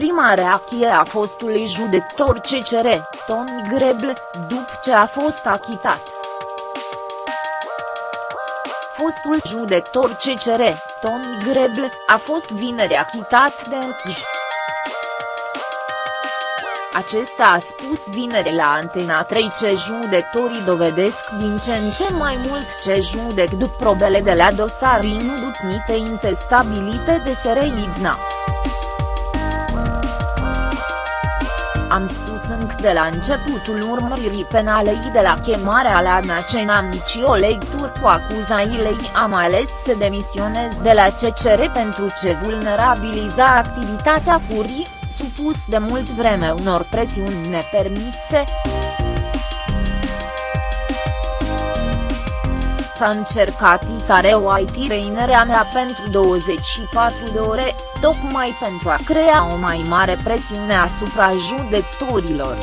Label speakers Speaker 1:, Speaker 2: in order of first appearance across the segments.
Speaker 1: prima reacție a fostului judecător CCR, Tony Grebl, după ce a fost achitat. Fostul judecător CCR, Tony Grebl, a fost vineri achitat de încj. Acesta a spus vineri la Antena 3 ce judecătorii dovedesc din ce în ce mai mult ce judec după probele de la dosar inudutnite intestabilite de Sereidna. Am spus încă de la începutul urmăririi penalei de la chemarea la Nacen am nici o lectură cu acuzaile am ales să demisionez de la CCR pentru ce vulnerabiliza activitatea curii, supus de mult vreme unor presiuni nepermise. S-a încercat isarea trainerea mea pentru 24 de ore, tocmai pentru a crea o mai mare presiune asupra judecătorilor.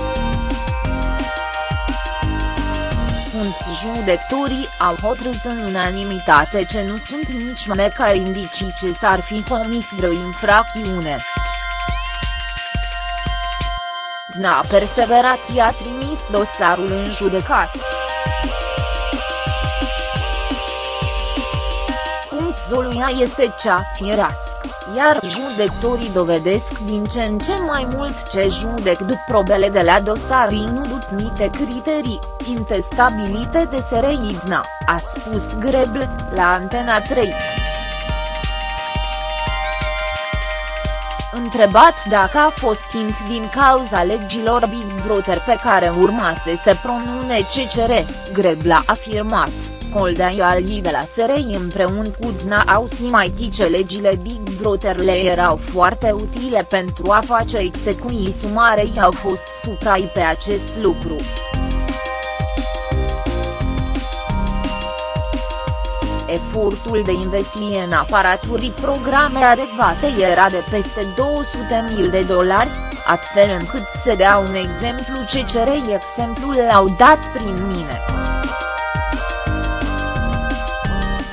Speaker 1: Judecătorii au hotărât în unanimitate ce nu sunt nici măcar indicii ce s-ar fi comis vreo infracțiune. Dna a perseverat i-a trimis dosarul în judecat. Zoluia este cea firească, iar judecătorii dovedesc din ce în ce mai mult ce judec după probele de la dosar inudutnite criterii, intestabilite de Sereidna, a spus Grebl, la Antena 3. Întrebat dacă a fost tint din cauza legilor Big Brother pe care urma să se pronune CCR, Grebl a afirmat. Coldea Ali de la SRI împreună cu Dna au simait ce legile Big Brother le erau foarte utile pentru a face execuții sumare i au fost suprai pe acest lucru. Efortul de investiție în aparaturii programe adecvate era de peste 200.000 de dolari, astfel încât să dea un exemplu ce cerei exemplul l-au dat prin mine.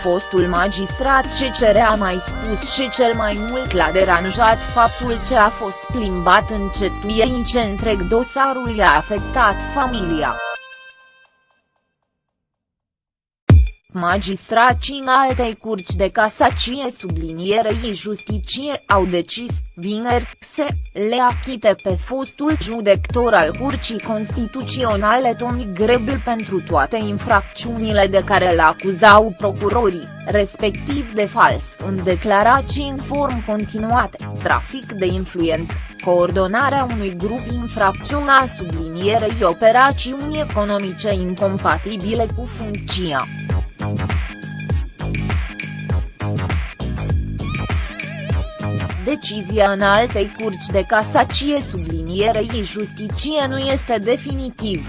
Speaker 1: Fostul magistrat CCR a mai spus ce cel mai mult l-a deranjat faptul ce a fost plimbat încetuiei ce întreg dosarul i-a afectat familia. Magistracii în altei curci de casacie sublinierei justicie au decis, vineri, să le achite pe fostul judector al Curcii Constituționale Tony Grebl pentru toate infracțiunile de care îl acuzau procurorii, respectiv de fals în declarații în form continuate, trafic de influent, coordonarea unui grup infracțiunea sublinierei operațiuni economice incompatibile cu funcția. Decizia în altei curci de casacie sublinierei justicie nu este definitiv.